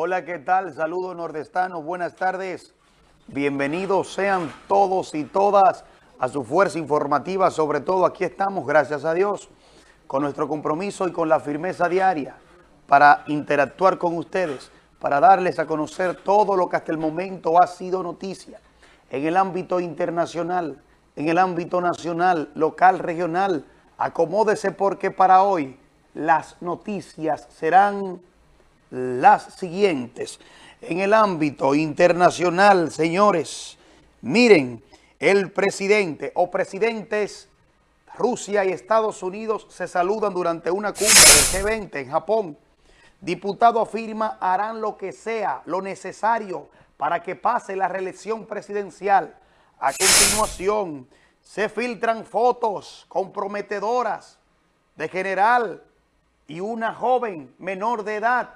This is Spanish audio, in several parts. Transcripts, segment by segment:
Hola, ¿qué tal? Saludos nordestanos, buenas tardes. Bienvenidos sean todos y todas a su fuerza informativa. Sobre todo aquí estamos, gracias a Dios, con nuestro compromiso y con la firmeza diaria para interactuar con ustedes, para darles a conocer todo lo que hasta el momento ha sido noticia en el ámbito internacional, en el ámbito nacional, local, regional. Acomódese porque para hoy las noticias serán las siguientes. En el ámbito internacional, señores, miren, el presidente o presidentes Rusia y Estados Unidos se saludan durante una cumbre del G20 en Japón. Diputado afirma harán lo que sea, lo necesario para que pase la reelección presidencial. A continuación, se filtran fotos comprometedoras de general y una joven menor de edad.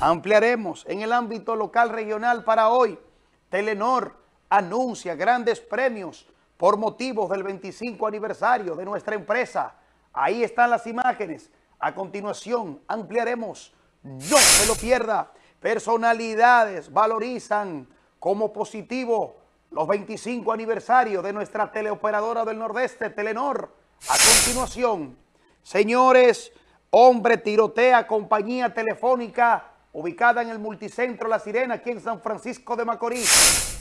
Ampliaremos en el ámbito local regional para hoy. Telenor anuncia grandes premios por motivos del 25 aniversario de nuestra empresa. Ahí están las imágenes. A continuación ampliaremos. No se lo pierda. Personalidades valorizan como positivo los 25 aniversarios de nuestra teleoperadora del Nordeste, Telenor. A continuación, señores, hombre tirotea compañía telefónica ubicada en el multicentro La Sirena, aquí en San Francisco de Macorís.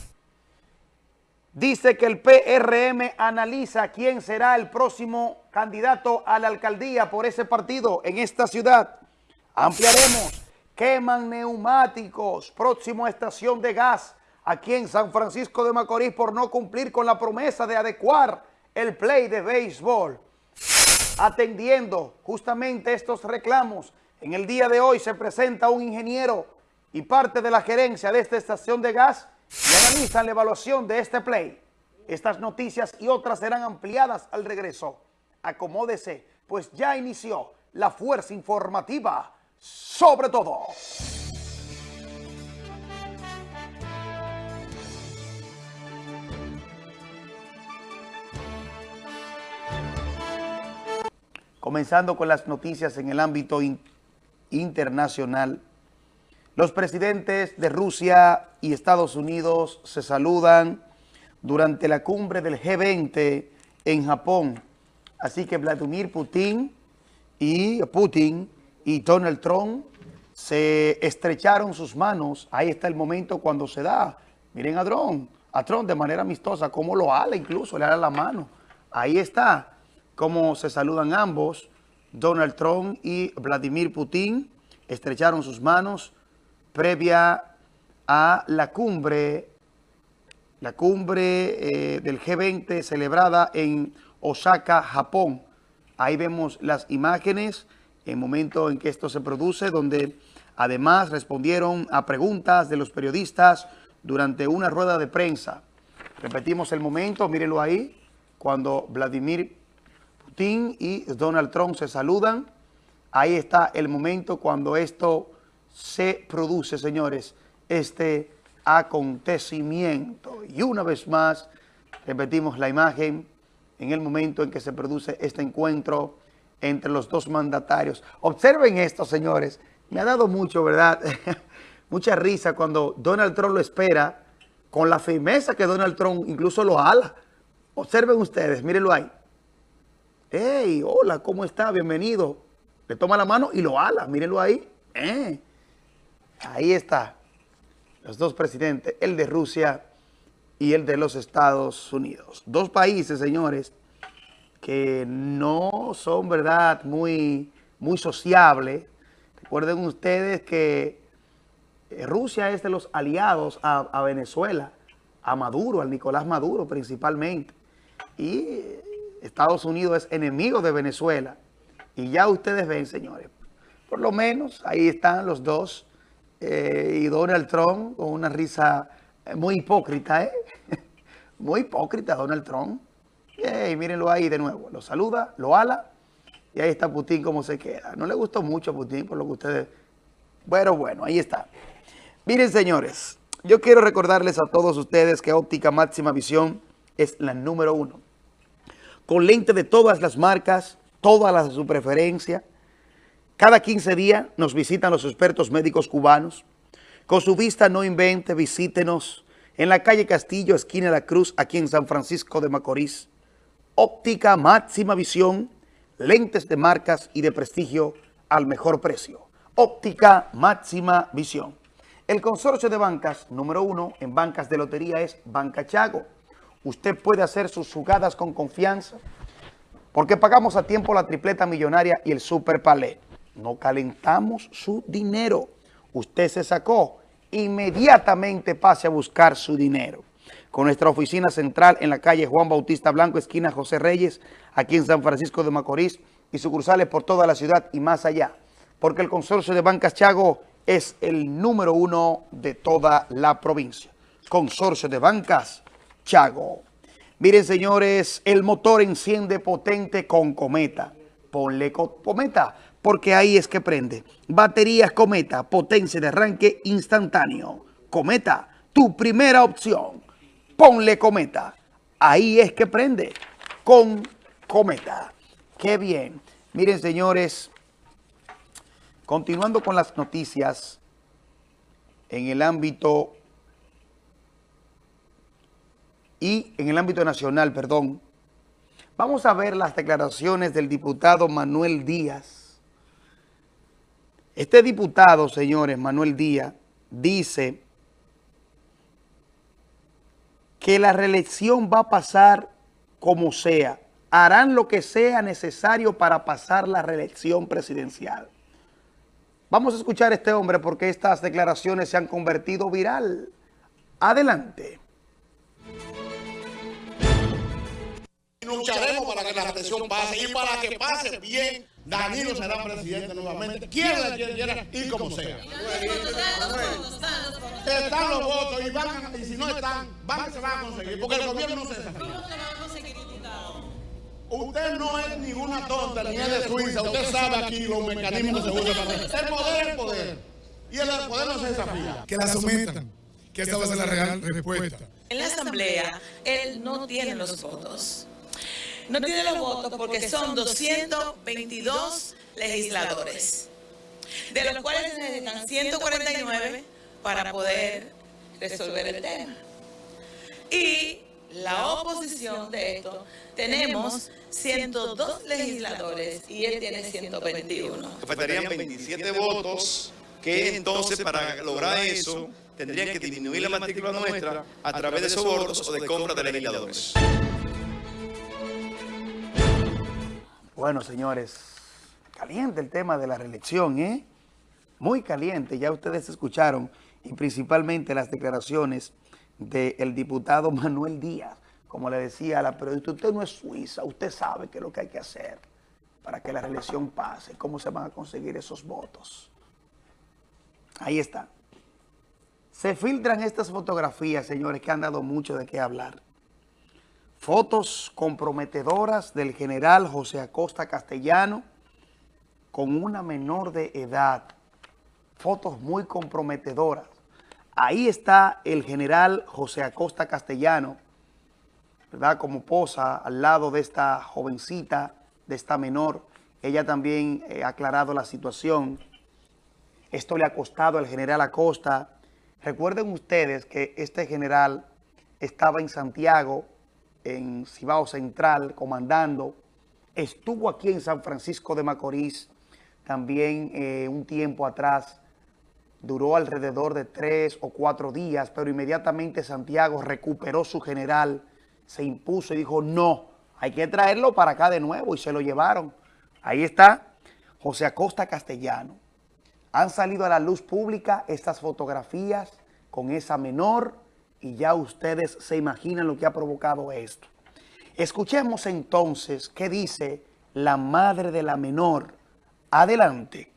Dice que el PRM analiza quién será el próximo candidato a la alcaldía por ese partido en esta ciudad. Ampliaremos. Queman neumáticos. Próximo estación de gas aquí en San Francisco de Macorís por no cumplir con la promesa de adecuar el play de béisbol. Atendiendo justamente estos reclamos, en el día de hoy se presenta un ingeniero y parte de la gerencia de esta estación de gas y analizan la evaluación de este play. Estas noticias y otras serán ampliadas al regreso. Acomódese, pues ya inició la fuerza informativa sobre todo. Comenzando con las noticias en el ámbito internacional. Los presidentes de Rusia y Estados Unidos se saludan durante la cumbre del G20 en Japón. Así que Vladimir Putin y Putin y Donald Trump se estrecharon sus manos. Ahí está el momento cuando se da. Miren a Trump, a Trump de manera amistosa, cómo lo ala incluso, le ala la mano. Ahí está cómo se saludan ambos. Donald Trump y Vladimir Putin estrecharon sus manos previa a la cumbre, la cumbre eh, del G20 celebrada en Osaka, Japón. Ahí vemos las imágenes, el momento en que esto se produce, donde además respondieron a preguntas de los periodistas durante una rueda de prensa. Repetimos el momento, mírenlo ahí, cuando Vladimir Putin y Donald Trump se saludan. Ahí está el momento cuando esto se produce, señores, este acontecimiento. Y una vez más, repetimos la imagen en el momento en que se produce este encuentro entre los dos mandatarios. Observen esto, señores. Me ha dado mucho, ¿verdad? Mucha risa cuando Donald Trump lo espera, con la firmeza que Donald Trump incluso lo ala. Observen ustedes, mírenlo ahí. Hey, hola, ¿cómo está? Bienvenido. Le toma la mano y lo ala, mírenlo ahí. Eh. Ahí está, los dos presidentes, el de Rusia y el de los Estados Unidos. Dos países, señores, que no son, ¿verdad?, muy, muy sociables. Recuerden ustedes que eh, Rusia es de los aliados a, a Venezuela, a Maduro, al Nicolás Maduro principalmente. Y Estados Unidos es enemigo de Venezuela. Y ya ustedes ven, señores, por lo menos ahí están los dos eh, y Donald Trump con una risa eh, muy hipócrita, ¿eh? muy hipócrita Donald Trump. Y mírenlo ahí de nuevo, lo saluda, lo ala, y ahí está Putin como se queda. No le gustó mucho a Putin por lo que ustedes... Bueno, bueno, ahí está. Miren, señores, yo quiero recordarles a todos ustedes que Óptica Máxima Visión es la número uno. Con lente de todas las marcas, todas las de su preferencia, cada 15 días nos visitan los expertos médicos cubanos Con su vista no invente, visítenos en la calle Castillo, esquina de la Cruz, aquí en San Francisco de Macorís. Óptica máxima visión, lentes de marcas y de prestigio al mejor precio. Óptica máxima visión. El consorcio de bancas número uno en bancas de lotería es Banca Chago. Usted puede hacer sus jugadas con confianza porque pagamos a tiempo la tripleta millonaria y el super palé. No calentamos su dinero usted se sacó, inmediatamente pase a buscar su dinero. Con nuestra oficina central en la calle Juan Bautista Blanco, esquina José Reyes, aquí en San Francisco de Macorís, y sucursales por toda la ciudad y más allá. Porque el consorcio de Bancas Chago es el número uno de toda la provincia. Consorcio de Bancas Chago. Miren, señores, el motor enciende potente con Cometa. Ponle Cometa porque ahí es que prende. Baterías Cometa, potencia de arranque instantáneo. Cometa, tu primera opción. Ponle Cometa. Ahí es que prende. Con Cometa. Qué bien. Miren, señores, continuando con las noticias en el ámbito y en el ámbito nacional, perdón, vamos a ver las declaraciones del diputado Manuel Díaz este diputado, señores, Manuel Díaz, dice que la reelección va a pasar como sea. Harán lo que sea necesario para pasar la reelección presidencial. Vamos a escuchar a este hombre porque estas declaraciones se han convertido viral. Adelante. Lucharemos para que la reelección pase y para que pase bien. Danilo será presidente nuevamente, quiera, quiera, quiera, y como sea. Están los votos y, van, y si no están, van, se van a conseguir, porque el gobierno no se desafía. Usted no es ninguna tonta, ni es de Suiza, usted sabe aquí los mecanismos que se usan para El poder es el poder, y el poder no se desafía. Que la sometan, que esa va a ser la real respuesta. En la asamblea, él no tiene los votos no tiene los votos porque son 222 legisladores, de los cuales se necesitan 149 para poder resolver el tema. Y la oposición de esto, tenemos 102 legisladores y él tiene 121. Faltarían 27 votos que entonces para lograr eso tendrían que disminuir la matrícula nuestra a través de sobornos o de compra de legisladores. Bueno, señores, caliente el tema de la reelección, ¿eh? Muy caliente, ya ustedes escucharon, y principalmente las declaraciones del diputado Manuel Díaz. Como le decía a la periodista, usted no es Suiza, usted sabe qué es lo que hay que hacer para que la reelección pase, cómo se van a conseguir esos votos. Ahí está. Se filtran estas fotografías, señores, que han dado mucho de qué hablar. Fotos comprometedoras del general José Acosta Castellano con una menor de edad. Fotos muy comprometedoras. Ahí está el general José Acosta Castellano, ¿verdad? Como posa al lado de esta jovencita, de esta menor. Ella también eh, ha aclarado la situación. Esto le ha costado al general Acosta. Recuerden ustedes que este general estaba en Santiago en Cibao Central, comandando. Estuvo aquí en San Francisco de Macorís también eh, un tiempo atrás. Duró alrededor de tres o cuatro días, pero inmediatamente Santiago recuperó su general, se impuso y dijo, no, hay que traerlo para acá de nuevo y se lo llevaron. Ahí está José Acosta Castellano. Han salido a la luz pública estas fotografías con esa menor, y ya ustedes se imaginan lo que ha provocado esto. Escuchemos entonces qué dice la madre de la menor. Adelante.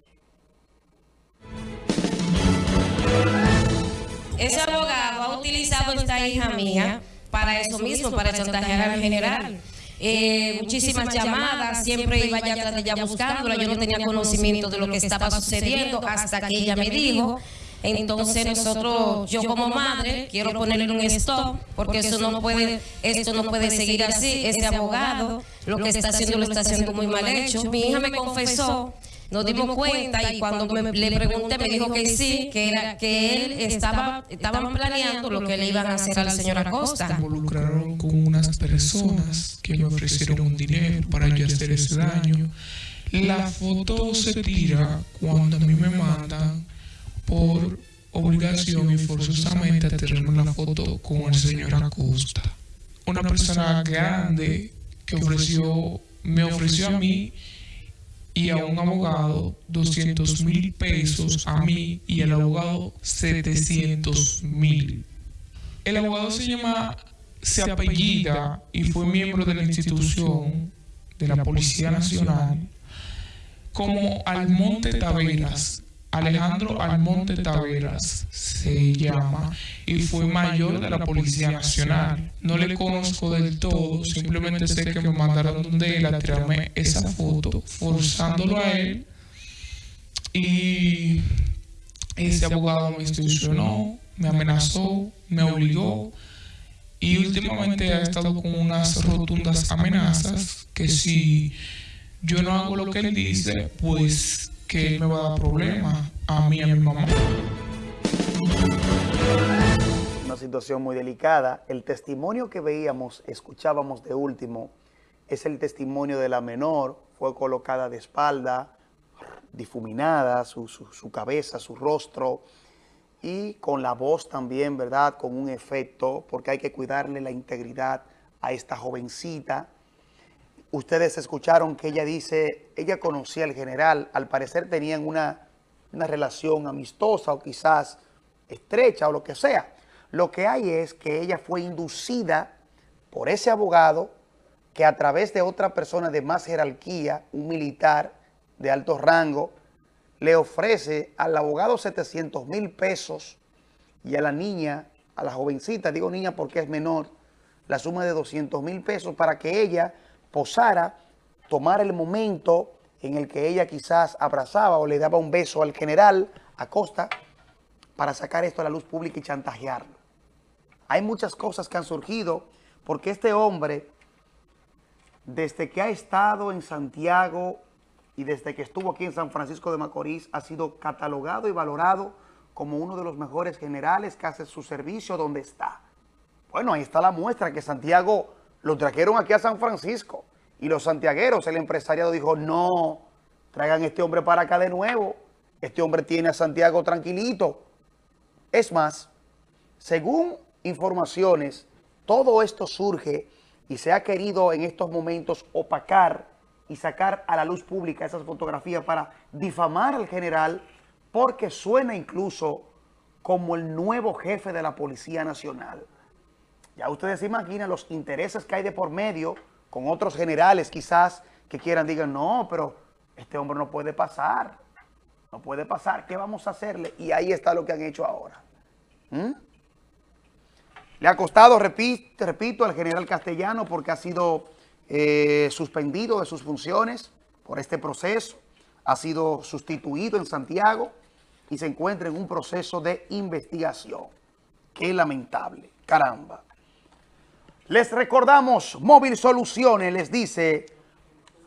Ese abogado ha utilizado esta hija mía para eso mismo, para chantajear al general. Eh, muchísimas llamadas, siempre iba ya atrás de ella buscándola, yo no tenía conocimiento de lo que estaba sucediendo hasta que ella me dijo entonces nosotros, yo como madre, quiero ponerle un stop, porque eso no puede, esto no puede seguir así. Este abogado lo que está haciendo lo está haciendo muy mal hecho. Mi hija me confesó Nos dimos cuenta y cuando me- le pregunté me dijo que sí, que era que él estaba estaban planeando lo que le iban a hacer al señor Acosta. involucraron con unas personas que me ofrecieron un dinero para yo hacer ese daño. La foto se tira cuando a mí me mandan por obligación y forzosamente a tener una foto con el señor Acosta. Una persona grande que ofreció, me ofreció a mí y a un abogado 200 mil pesos a mí y al abogado 700 mil. El abogado se llama, se apellida y fue miembro de la institución de la Policía Nacional como Almonte Taveras. Alejandro Almonte Taveras se llama y fue mayor de la Policía Nacional. No le conozco del todo, simplemente sé que me mandaron donde él a tirarme esa foto, forzándolo a él. Y ese abogado me institucionó, me amenazó, me obligó y últimamente ha estado con unas rotundas amenazas que si yo no hago lo que él dice, pues que él me va a dar problemas a mí y a mi mamá. Una situación muy delicada. El testimonio que veíamos, escuchábamos de último, es el testimonio de la menor. Fue colocada de espalda, difuminada, su, su- su cabeza, su rostro, y con la voz también, ¿verdad? Con un efecto, porque hay que cuidarle la integridad a esta jovencita. Ustedes escucharon que ella dice, ella conocía al general, al parecer tenían una, una relación amistosa o quizás estrecha o lo que sea. Lo que hay es que ella fue inducida por ese abogado que a través de otra persona de más jerarquía, un militar de alto rango, le ofrece al abogado 700 mil pesos y a la niña, a la jovencita, digo niña porque es menor, la suma de 200 mil pesos para que ella posara, tomara el momento en el que ella quizás abrazaba o le daba un beso al general Acosta para sacar esto a la luz pública y chantajearlo. Hay muchas cosas que han surgido porque este hombre, desde que ha estado en Santiago y desde que estuvo aquí en San Francisco de Macorís, ha sido catalogado y valorado como uno de los mejores generales que hace su servicio donde está. Bueno, ahí está la muestra que Santiago lo trajeron aquí a San Francisco y los santiagueros, el empresariado dijo, no, traigan este hombre para acá de nuevo. Este hombre tiene a Santiago tranquilito. Es más, según informaciones, todo esto surge y se ha querido en estos momentos opacar y sacar a la luz pública esas fotografías para difamar al general porque suena incluso como el nuevo jefe de la Policía Nacional. Ya ustedes se imaginan los intereses que hay de por medio con otros generales quizás que quieran, digan, no, pero este hombre no puede pasar, no puede pasar, ¿qué vamos a hacerle? Y ahí está lo que han hecho ahora. ¿Mm? Le ha costado, repito, al general Castellano porque ha sido eh, suspendido de sus funciones por este proceso, ha sido sustituido en Santiago y se encuentra en un proceso de investigación. Qué lamentable, caramba. Les recordamos, Móvil Soluciones les dice,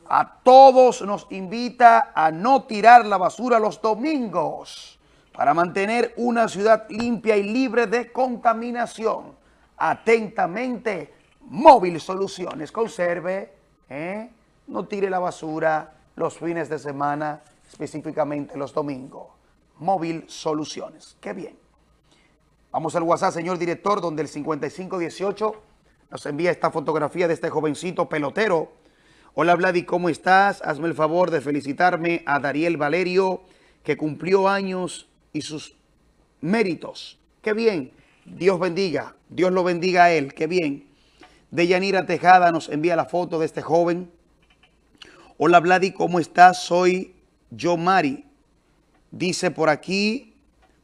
a todos nos invita a no tirar la basura los domingos para mantener una ciudad limpia y libre de contaminación. Atentamente, Móvil Soluciones. Conserve, ¿eh? no tire la basura los fines de semana, específicamente los domingos. Móvil Soluciones. Qué bien. Vamos al WhatsApp, señor director, donde el 5518 nos envía esta fotografía de este jovencito pelotero. Hola Vladi, ¿cómo estás? Hazme el favor de felicitarme a Dariel Valerio, que cumplió años y sus méritos. Qué bien. Dios bendiga. Dios lo bendiga a él. Qué bien. Deyanira Tejada nos envía la foto de este joven. Hola Vladi, ¿cómo estás? Soy yo Mari. Dice por aquí,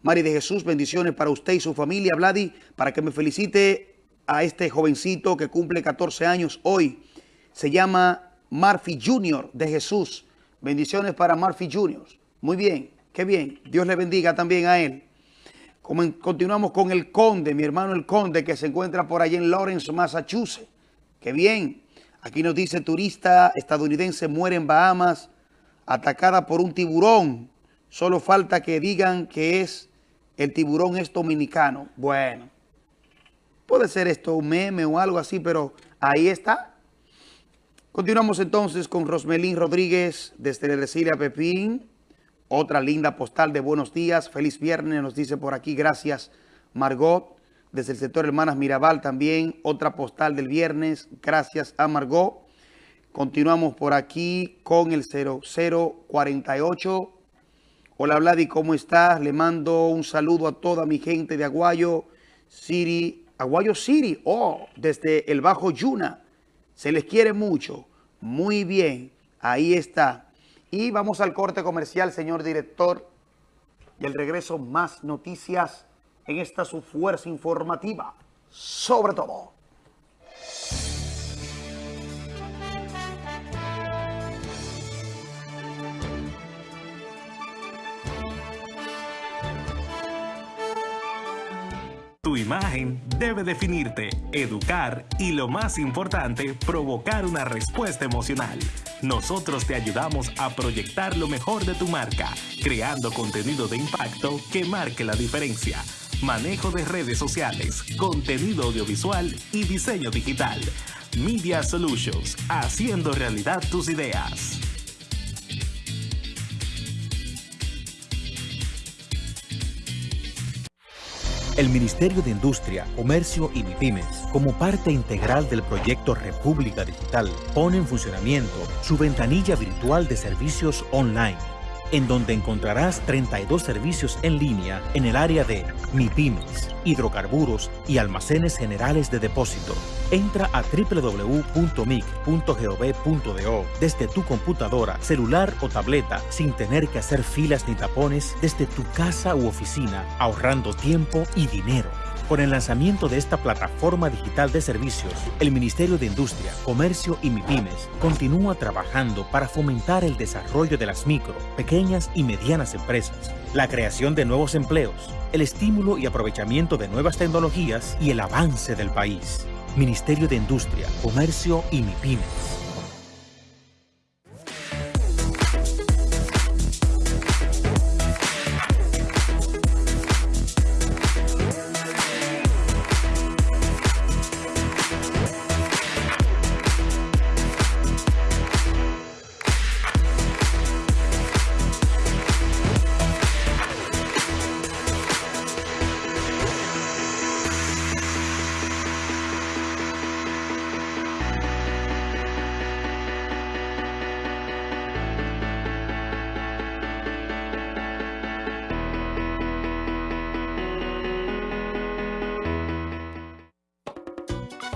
Mari de Jesús, bendiciones para usted y su familia, Vladi, para que me felicite a este jovencito que cumple 14 años hoy. Se llama Murphy Junior de Jesús. Bendiciones para Murphy Junior. Muy bien, qué bien. Dios le bendiga también a él. Continuamos con el Conde, mi hermano el Conde, que se encuentra por allí en Lawrence, Massachusetts. Qué bien. Aquí nos dice turista estadounidense muere en Bahamas atacada por un tiburón. Solo falta que digan que es el tiburón es dominicano. Bueno, puede ser esto un meme o algo así, pero ahí está. Continuamos entonces con Rosmelín Rodríguez desde Resilia Pepín. Otra linda postal de buenos días. Feliz viernes, nos dice por aquí. Gracias, Margot. Desde el sector Hermanas Mirabal también. Otra postal del viernes. Gracias a Margot. Continuamos por aquí con el 0048. Hola Vladi, ¿cómo estás? Le mando un saludo a toda mi gente de Aguayo City. Aguayo City, oh, desde el Bajo Yuna. Se les quiere mucho. Muy bien, ahí está. Y vamos al corte comercial, señor director. Y el regreso, más noticias en esta su fuerza informativa. Sobre todo. Tu imagen debe definirte, educar y lo más importante, provocar una respuesta emocional. Nosotros te ayudamos a proyectar lo mejor de tu marca, creando contenido de impacto que marque la diferencia. Manejo de redes sociales, contenido audiovisual y diseño digital. Media Solutions, haciendo realidad tus ideas. El Ministerio de Industria, Comercio y MIPIMES, como parte integral del proyecto República Digital, pone en funcionamiento su ventanilla virtual de servicios online en donde encontrarás 32 servicios en línea en el área de MIPIMES, hidrocarburos y almacenes generales de depósito. Entra a www.mic.gov.do desde tu computadora, celular o tableta sin tener que hacer filas ni tapones desde tu casa u oficina, ahorrando tiempo y dinero. Con el lanzamiento de esta plataforma digital de servicios, el Ministerio de Industria, Comercio y MIPIMES continúa trabajando para fomentar el desarrollo de las micro, pequeñas y medianas empresas, la creación de nuevos empleos, el estímulo y aprovechamiento de nuevas tecnologías y el avance del país. Ministerio de Industria, Comercio y MIPIMES.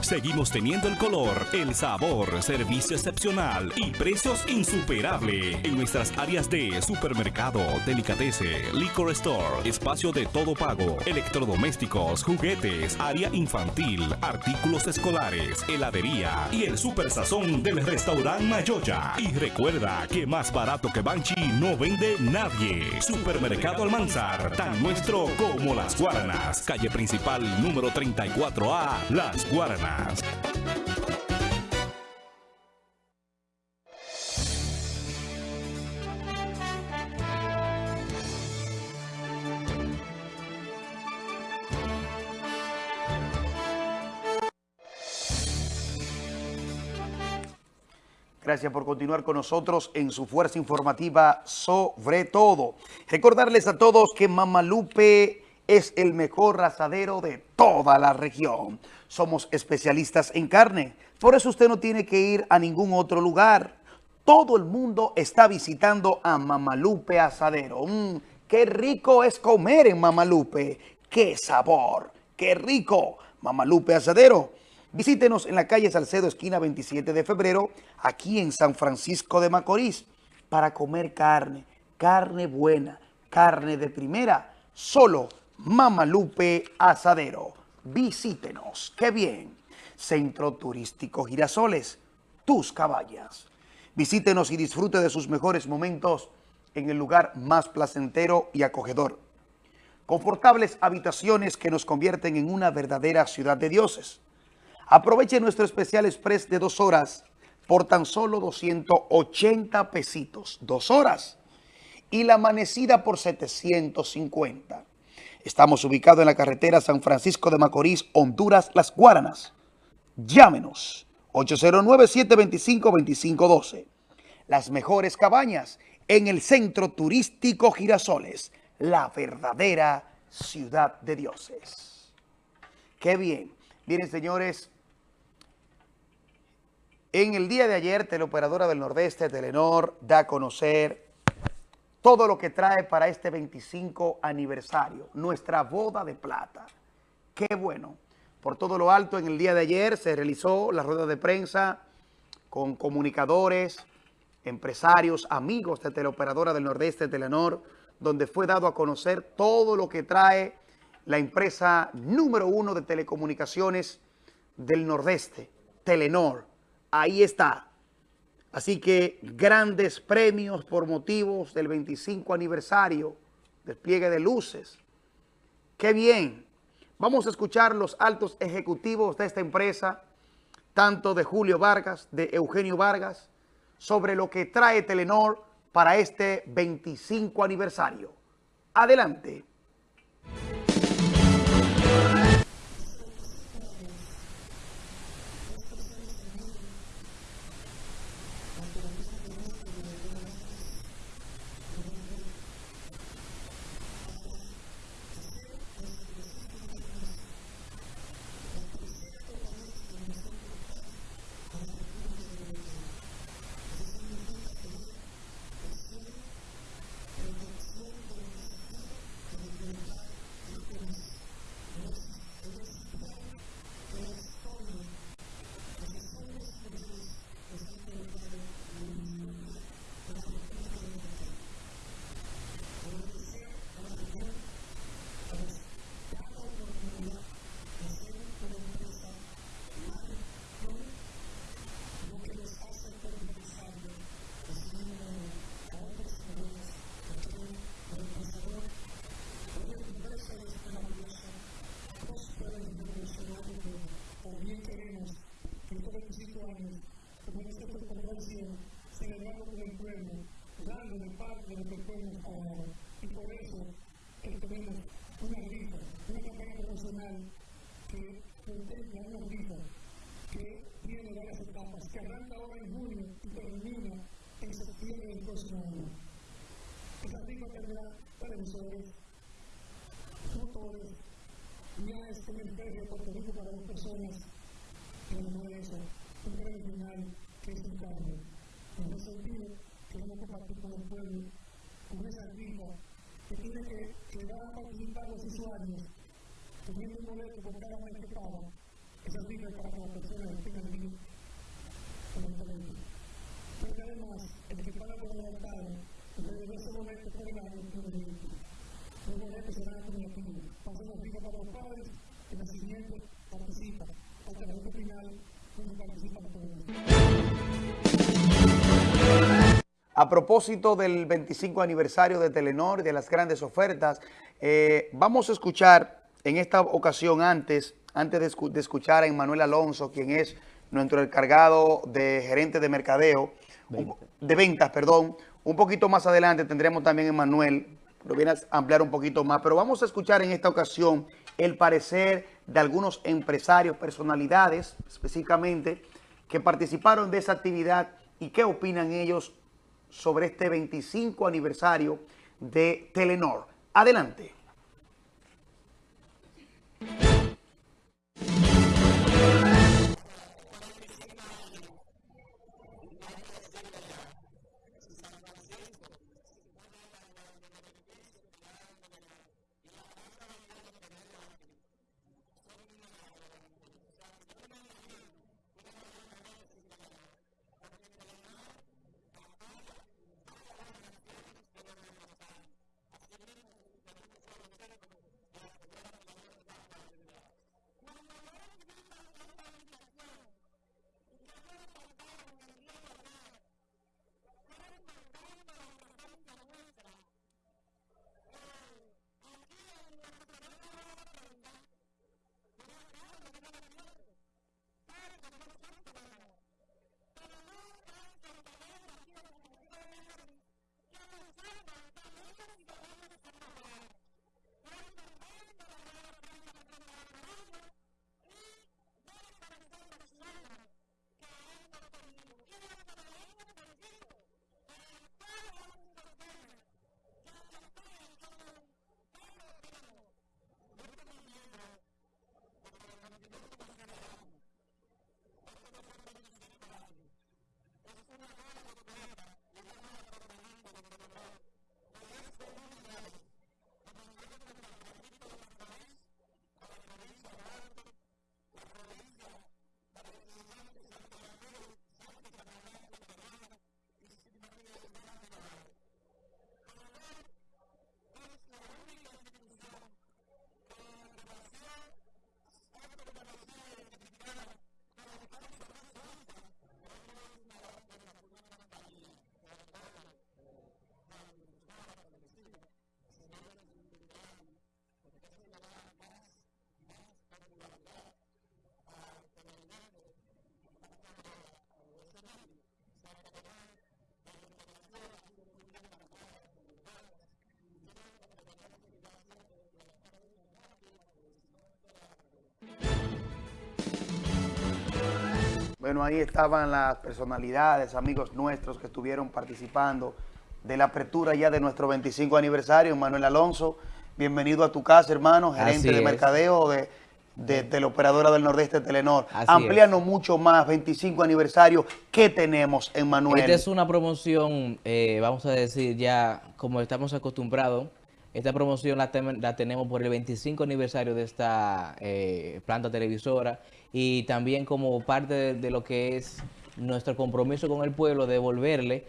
Seguimos teniendo el color, el sabor, servicio excepcional y precios insuperables en nuestras áreas de supermercado, delicatese, liquor store, espacio de todo pago, electrodomésticos, juguetes, área infantil, artículos escolares, heladería y el super sazón del restaurante Mayoya. Y recuerda que más barato que Banchi no vende nadie. Supermercado Almanzar, tan nuestro como Las Guaranas. Calle principal número 34A, Las Guaranas. Gracias por continuar con nosotros en su fuerza informativa sobre todo. Recordarles a todos que Mamalupe es el mejor asadero de toda la región. Somos especialistas en carne, por eso usted no tiene que ir a ningún otro lugar. Todo el mundo está visitando a Mamalupe Asadero. Mm, ¡Qué rico es comer en Mamalupe! ¡Qué sabor! ¡Qué rico! Mamalupe Asadero. Visítenos en la calle Salcedo, esquina 27 de febrero, aquí en San Francisco de Macorís, para comer carne, carne buena, carne de primera, solo Mamalupe Asadero. Visítenos. ¡Qué bien! Centro Turístico Girasoles, tus caballas. Visítenos y disfrute de sus mejores momentos en el lugar más placentero y acogedor. Confortables habitaciones que nos convierten en una verdadera ciudad de dioses. Aproveche nuestro especial express de dos horas por tan solo 280 pesitos, dos horas. Y la amanecida por 750. Estamos ubicados en la carretera San Francisco de Macorís, Honduras, Las Guaranas. Llámenos 809-725-2512. Las mejores cabañas en el centro turístico Girasoles, la verdadera ciudad de dioses. Qué bien. Miren, señores, en el día de ayer, Teleoperadora del Nordeste, Telenor, da a conocer todo lo que trae para este 25 aniversario, nuestra boda de plata. Qué bueno. Por todo lo alto, en el día de ayer se realizó la rueda de prensa con comunicadores, empresarios, amigos de Teleoperadora del Nordeste, Telenor, donde fue dado a conocer todo lo que trae la empresa número uno de telecomunicaciones del Nordeste, Telenor. Ahí está. Así que grandes premios por motivos del 25 aniversario, despliegue de luces. ¡Qué bien! Vamos a escuchar los altos ejecutivos de esta empresa, tanto de Julio Vargas, de Eugenio Vargas, sobre lo que trae Telenor para este 25 aniversario. Adelante. Celebrando con el pueblo, dando de parte de lo que podemos ahora. Y por eso eh, tenemos una rifa, una campaña profesional que contempla una rifa que tiene varias etapas, que arranca ahora en junio y termina en septiembre del próximo año. Esa rifa tendrá televisores, motores, unidades en el de Puerto Rico para las personas, que no es eso, un premio final que es un cambio. En ese sentido, queremos compartir con el pueblo, con esa rifa que tiene que, que dar a participar los usuarios, teniendo un boleto por cada mes que paga, esa es para que las personas tengan bien con el talento. Pero además, el que paga por adelantado, desde ese momento por el año, los boletos serán acumulativos. Pasamos rifa para los padres, el siguiente participa, hasta el final. A propósito del 25 aniversario de Telenor y de las grandes ofertas, eh, vamos a escuchar en esta ocasión antes, antes de, de, escuchar a Emanuel Alonso, quien es nuestro encargado de gerente de mercadeo, un, de ventas, perdón. Un poquito más adelante tendremos también a Emanuel, lo viene a ampliar un poquito más, pero vamos a escuchar en esta ocasión el parecer de algunos empresarios, personalidades específicamente, que participaron de esa actividad y qué opinan ellos sobre este 25 aniversario de Telenor. Adelante. Bueno, ahí estaban las personalidades, amigos nuestros que estuvieron participando de la apertura ya de nuestro 25 aniversario. Manuel Alonso, bienvenido a tu casa, hermano, gerente Así de es. mercadeo de, de teleoperadora del Nordeste Telenor. Así Amplíanos mucho más, 25 aniversario, ¿qué tenemos en Manuel? Esta es una promoción, eh, vamos a decir ya como estamos acostumbrados. Esta promoción la, la tenemos por el 25 aniversario de esta eh, planta televisora y también como parte de, de lo que es nuestro compromiso con el pueblo, devolverle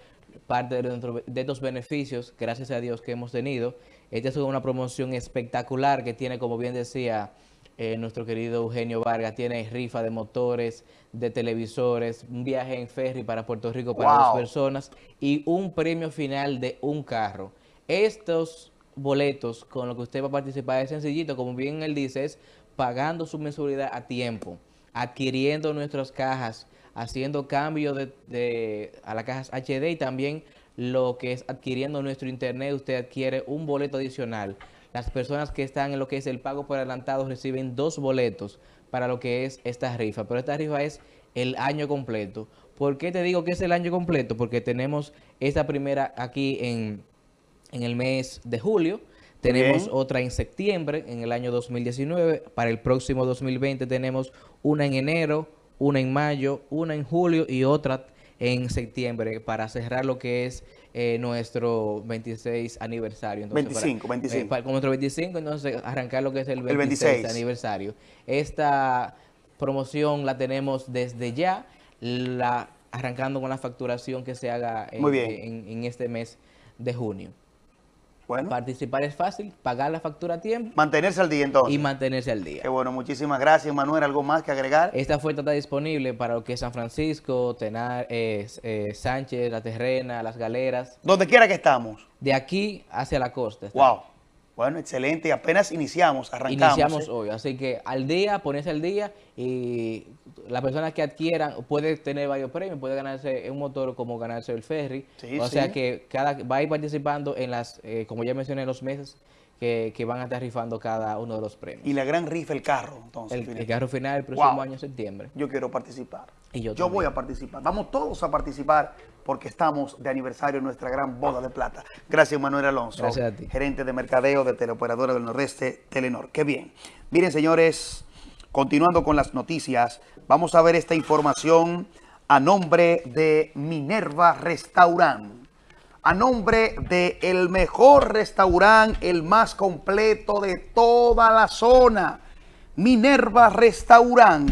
parte de, nuestro- de estos beneficios, gracias a Dios, que hemos tenido. Esta es una promoción espectacular que tiene, como bien decía eh, nuestro querido Eugenio Vargas, tiene rifa de motores, de televisores, un viaje en ferry para Puerto Rico para dos Wow. personas y un premio final de un carro. Estos boletos con los que usted va a participar es sencillito, como bien él dice, es pagando su mensualidad a tiempo, adquiriendo nuestras cajas, haciendo cambio de, de- a las cajas HD y también lo que es adquiriendo nuestro internet, usted adquiere un boleto adicional. Las personas que están en lo que es el pago por adelantado reciben dos boletos para lo que es esta rifa, pero esta rifa es el año completo. ¿Por qué te digo que es el año completo? Porque tenemos esta primera aquí en, en el mes de julio, tenemos Bien. otra en septiembre, en el año 2019, para el próximo 2020 tenemos una en enero, una en mayo, una en julio y otra en septiembre para cerrar lo que es eh, nuestro 26 aniversario. Entonces, 25, para- 25. eh, para- con nuestro 25, entonces arrancar lo que es el El 26, 26. aniversario. Esta promoción la tenemos desde ya, la, arrancando con la facturación que se haga en, Muy bien. en- en este mes de junio. Bueno. Participar es fácil, pagar la factura a tiempo Mantenerse al día entonces. y mantenerse al día. Qué bueno, muchísimas gracias, Manuel. ¿Algo más que agregar? Esta oferta está disponible para lo que es San Francisco, Tenar, eh, eh, Sánchez, La Terrena, Las Galeras, Donde quiera que estamos. de aquí hacia la costa. está. Wow. Bueno, excelente. Y apenas iniciamos, arrancamos. Iniciamos ¿eh? hoy, así que al día, ponerse al día y las personas que adquieran puede tener varios premios, puede ganarse un motor como ganarse el ferry, Sí, o sí. sea que cada va a ir participando en las, eh, como ya mencioné, los meses que, que van a estar rifando cada uno de los premios. Y la gran rifa, el carro. Entonces, El, carro final el próximo Wow. año, septiembre. Yo quiero participar. Y yo Yo voy a participar. Vamos todos a participar porque estamos de aniversario en nuestra gran boda de plata. Gracias, Manuel Alonso. Gracias a ti. Gerente de mercadeo de Teleoperadora del Nordeste, Telenor. Qué bien. Miren, señores, continuando con las noticias, vamos a ver esta información a nombre de Minerva Restaurant. A nombre de el mejor restaurante, el más completo de toda la zona. Minerva Restaurant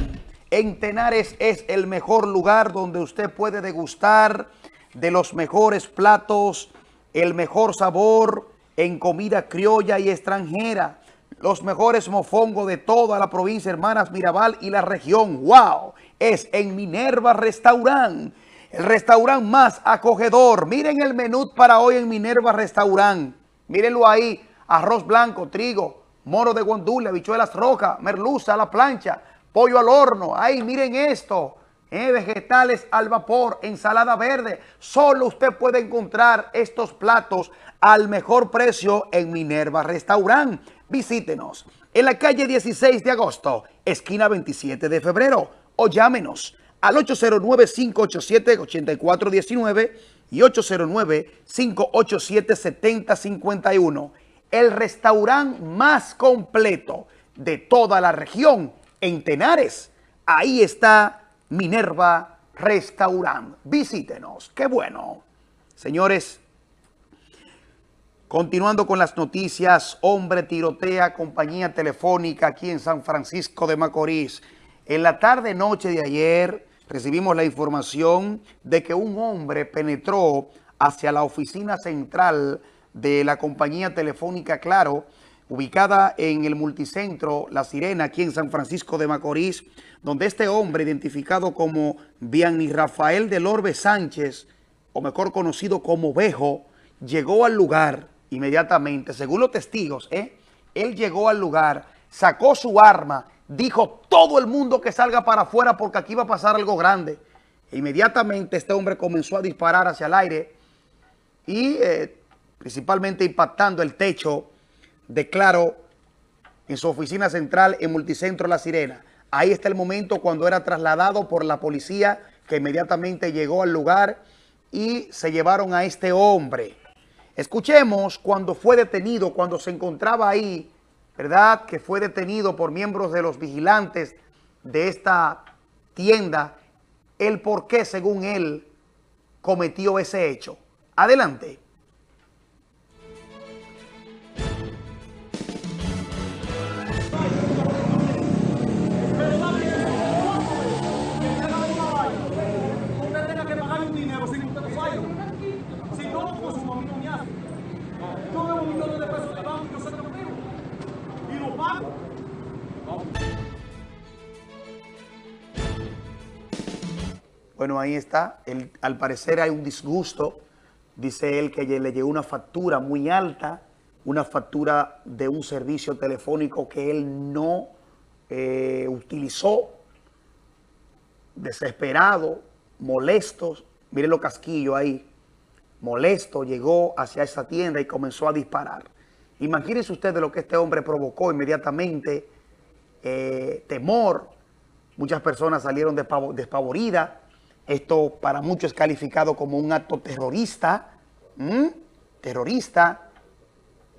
en Tenares es el mejor lugar donde usted puede degustar de los mejores platos, el mejor sabor en comida criolla y extranjera, los mejores mofongos de toda la provincia Hermanas Mirabal y la región. ¡Wow! Es en Minerva Restaurant, el restaurante más acogedor. Miren el menú para hoy en Minerva Restaurant. Mírenlo ahí, arroz blanco, trigo, moro de guandule, habichuelas rojas, merluza a la plancha, pollo al horno. Ay, miren esto. eh, vegetales al vapor, ensalada verde. Solo usted puede encontrar estos platos al mejor precio en Minerva Restaurant. Visítenos en la calle 16 de agosto, esquina 27 de febrero, o llámenos al 809-587-8419 y 809-587-7051 el restaurante más completo de toda la región en Tenares. Ahí está Minerva Restaurant. Visítenos. Qué bueno. Señores, continuando con las noticias, hombre tirotea compañía telefónica aquí en San Francisco de Macorís. En la tarde noche de ayer recibimos la información de que un hombre penetró hacia la oficina central de la compañía telefónica Claro, ubicada en el multicentro La Sirena, aquí en San Francisco de Macorís, donde este hombre, identificado como Vianney Rafael del Orbe Sánchez, o mejor conocido como Bejo, llegó al lugar inmediatamente, según los testigos, ¿eh? él llegó al lugar, sacó su arma, dijo todo el mundo que salga para afuera porque aquí va a pasar algo grande. E inmediatamente este hombre comenzó a disparar hacia el aire y eh, principalmente impactando el techo de Claro en su oficina central en Multicentro La Sirena. Ahí está el momento cuando era trasladado por la policía que inmediatamente llegó al lugar y se llevaron a este hombre. Escuchemos cuando fue detenido, cuando se encontraba ahí, ¿verdad? Que fue detenido por miembros de los vigilantes de esta tienda, el por qué, según él, cometió ese hecho. Adelante. Bueno, ahí está. Al parecer hay un disgusto. Dice él que le llegó una factura muy alta, una factura de un servicio telefónico que él no eh, utilizó. Desesperado, molesto. Miren los casquillos ahí. Molesto, llegó hacia esa tienda y comenzó a disparar. Imagínense ustedes lo que este hombre provocó inmediatamente. eh, temor. Muchas personas salieron despavo- despavoridas. Esto para muchos es calificado como un acto terrorista. Terrorista.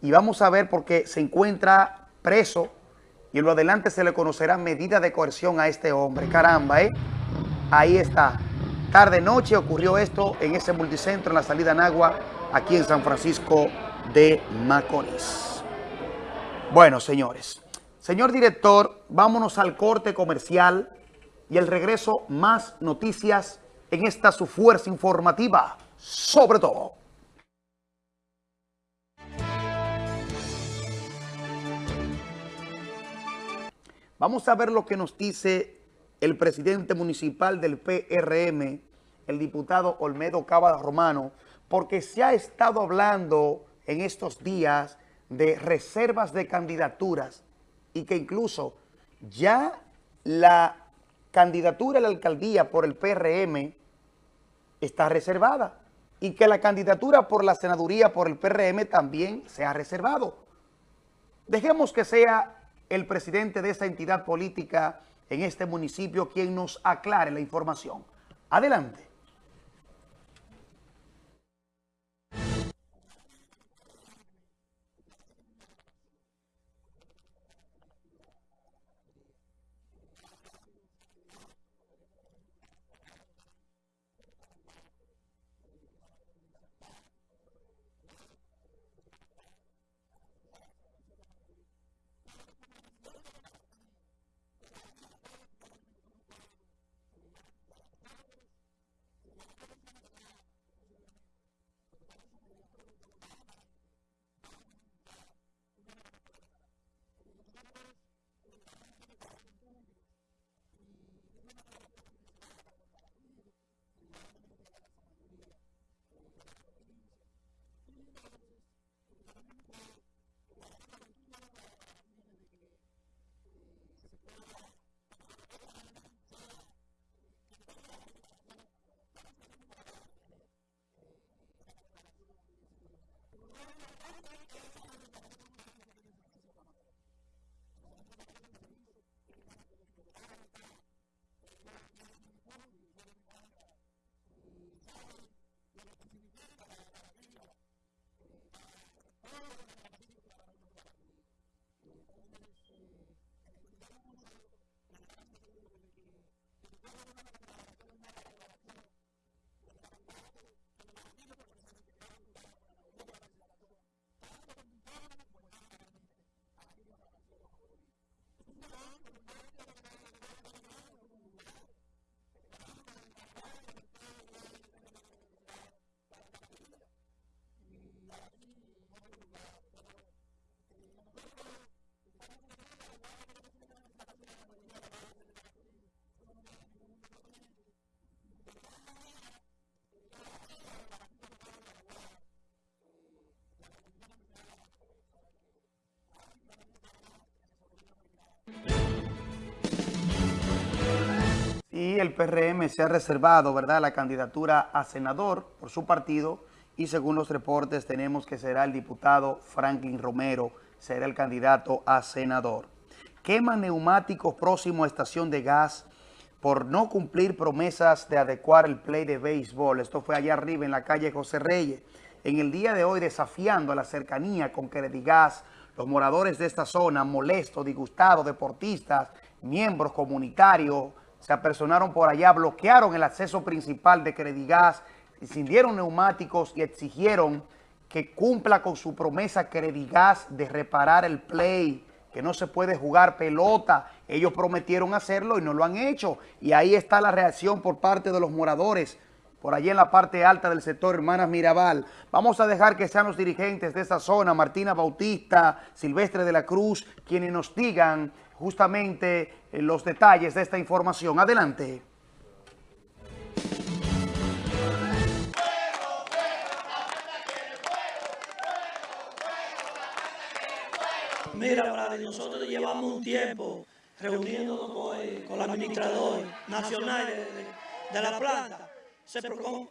Y vamos a ver porque se encuentra preso y en lo adelante se le conocerá medida de coerción a este hombre. Caramba, ¿eh? Ahí está. Tarde noche ocurrió esto en ese multicentro en la salida Nagua, aquí en San Francisco de Macorís. Bueno, señores. Señor director, vámonos al corte comercial y el regreso más noticias en esta su fuerza informativa, sobre todo. Vamos a ver lo que nos dice el presidente municipal del PRM, el diputado Olmedo Cava Romano, porque se ha estado hablando en estos días de reservas de candidaturas y que incluso ya la candidatura a la alcaldía por el PRM está reservada y que la candidatura por la senaduría por el PRM también se ha reservado. Dejemos que sea el presidente de esa entidad política en este municipio quien nos aclare la información. Adelante. Oh, Sí, el PRM se ha reservado, ¿verdad?, la candidatura a senador por su partido y según los reportes tenemos que será el diputado Franklin Romero, será el candidato a senador. queman neumáticos próximo a estación de gas por no cumplir promesas de adecuar el play de béisbol. Esto fue allá arriba en la calle José Reyes. En el día de hoy, desafiando a la cercanía con Gas, los moradores de esta zona, molestos, disgustados, deportistas, miembros comunitarios, se apersonaron por allá, bloquearon el acceso principal de Credigas, incendieron neumáticos y exigieron que cumpla con su promesa Credigas de reparar el play que no se puede jugar pelota. Ellos prometieron hacerlo y no lo han hecho. Y ahí está la reacción por parte de los moradores, por allí en la parte alta del sector Hermanas Mirabal. Vamos a dejar que sean los dirigentes de esa zona, Martina Bautista, Silvestre de la Cruz, quienes nos digan justamente eh, los detalles de esta información. Adelante. Mira, Brady, nosotros llevamos un tiempo reuniéndonos con, el, administrador nacional de, la planta. Se,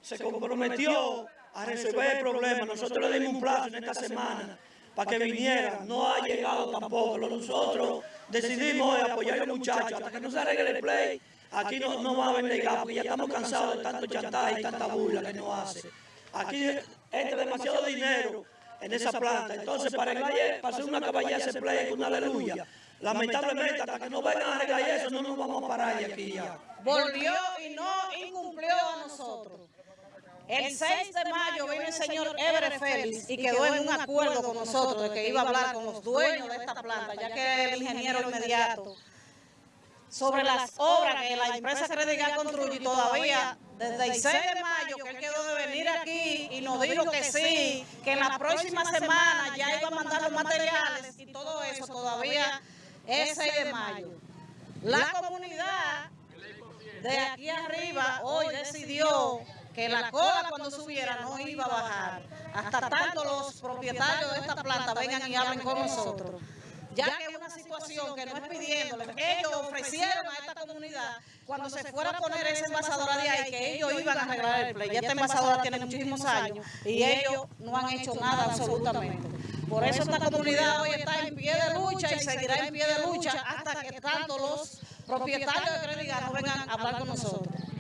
se, comprometió a resolver el problema. Nosotros le dimos un plazo en esta semana para que viniera. No ha llegado tampoco. Nosotros decidimos apoyar a los muchachos hasta que no se arregle el play. Aquí no, no va a vender gas porque ya estamos cansados de tanto chantaje y tanta burla que nos hace. Aquí entra demasiado dinero en esa planta. Entonces, para, para hacer una caballera se play con una aleluya. Lamentablemente, hasta que no vengan a arreglar eso, no nos vamos a parar de aquí ya. Volvió y no incumplió a nosotros. El 6 de mayo vino el señor Ebre Félix y quedó en un acuerdo con nosotros de que iba a hablar con los dueños de esta planta, ya que el ingeniero inmediato sobre las obras que la empresa Crediga construye todavía desde el 6 de mayo que él quedó de venir aquí y nos dijo que sí, que en la próxima semana ya iba a mandar los materiales y todo eso todavía es 6 de mayo. La comunidad de aquí arriba hoy decidió que la cola cuando subiera no iba a bajar. hasta tanto los propietarios de esta planta vengan y hablen con nosotros. ya que es una situación que no es pidiéndole, ellos ofrecieron a esta comunidad. cuando se fuera a poner esa envasadora de ahí que ellos iban a arreglar el play. Ya esta envasadora tiene muchísimos años y ellos no han hecho nada absolutamente. Por eso esta comunidad hoy está en pie de lucha y seguirá en pie de lucha hasta que tanto los propietarios de Credigas no vengan a hablar con nosotros.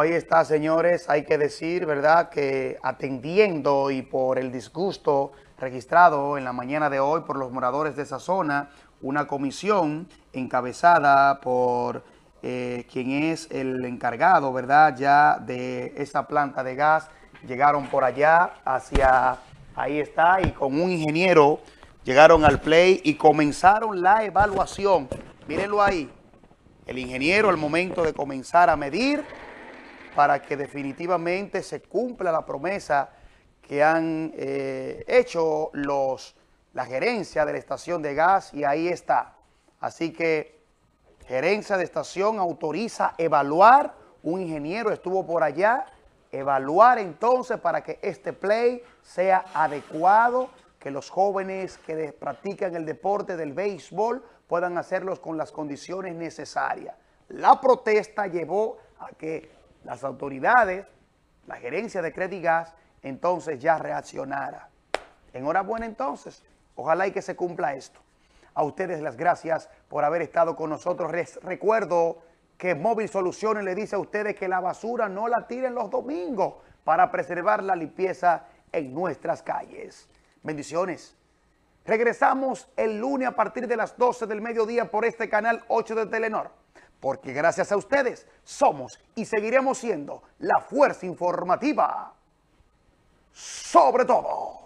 Ahí está, señores. Hay que decir, ¿verdad?, que atendiendo y por el disgusto registrado en la mañana de hoy por los moradores de esa zona, una comisión encabezada por eh, quien es el encargado, ¿verdad?, ya de esa planta de gas. Llegaron por allá hacia, ahí está, y con un ingeniero llegaron al play y comenzaron la evaluación. Mírenlo ahí. El ingeniero al momento de comenzar a medir para que definitivamente se cumpla la promesa que han eh, hecho los, la gerencia de la estación de gas y ahí está. Así que gerencia de estación autoriza evaluar, un ingeniero estuvo por allá, evaluar entonces para que este play sea adecuado, que los jóvenes que practican el deporte del béisbol puedan hacerlos con las condiciones necesarias. La protesta llevó a que las autoridades, la gerencia de Credigas, entonces ya reaccionara. Enhorabuena entonces, ojalá y que se cumpla esto. A ustedes las gracias por haber estado con nosotros. Les recuerdo que Móvil Soluciones le dice a ustedes que la basura no la tiren los domingos para preservar la limpieza en nuestras calles. Bendiciones. Regresamos el lunes a partir de las 12 del mediodía por este canal 8 de Telenor porque gracias a ustedes somos y seguiremos siendo la fuerza informativa sobre todo.